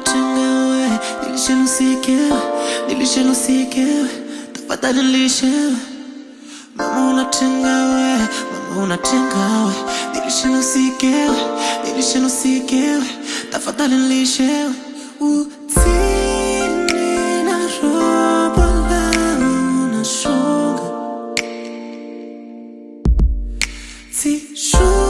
uchangawe, nilishe nusike, nilishe nusike, tafadhali nilishe. Mama unatengawe, mama unatengawe, nilishe nusike, nilishe nusike, tafadhali nilishe. Utini na robo langu na shoga, si shoga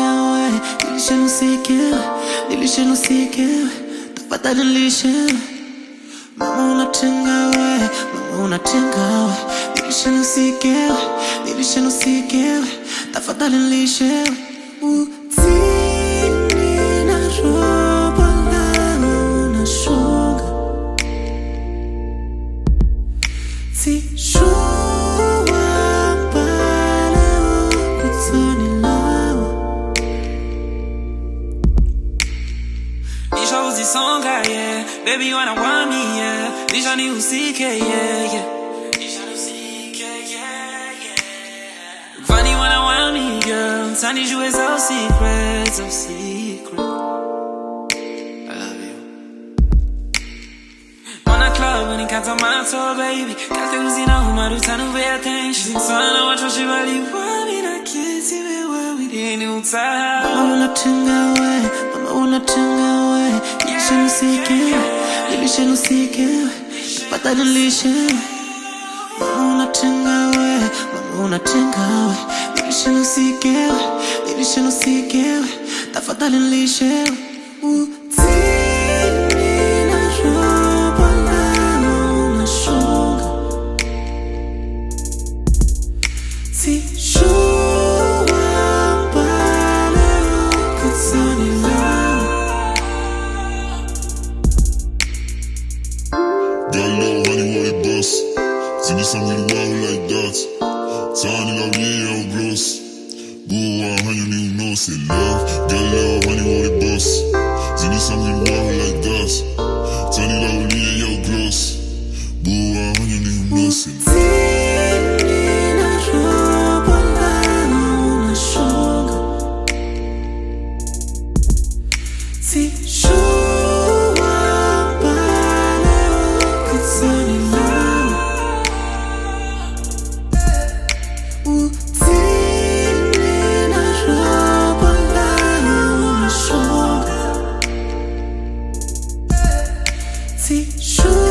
Nilishe nisikewe, nilishe nisikewe Tafadhali nilishewe Mama unatenga we, mama unatenga we. Nilishe nisikewe, nilishe nisikewe Tafadhali nilishewe Utini Maisha song yeah Baby wana wami, yeah. Nisha ni usike, yeah, yeah. Vani wana wami, girl. Mtani jue zao secret, zao secret. I love you. Wana club, wani kata mato, baby. Kate uzina humaru to pay attention. Sana wachoshi you wami na kiti wewe Yeni utaha Wala where we unatenga we nisikewe Tafadhali nilishewe Mama unatenga we, mama unatenga we nilishe nisikewe Tafadhali nilishe. Utini na robo Got a little honey what it bust. See me some really wild like that. Tiny love me yo gross. Boo one honey me no say love. Got a little honey what it bust. See me some really wild like that. See, sure.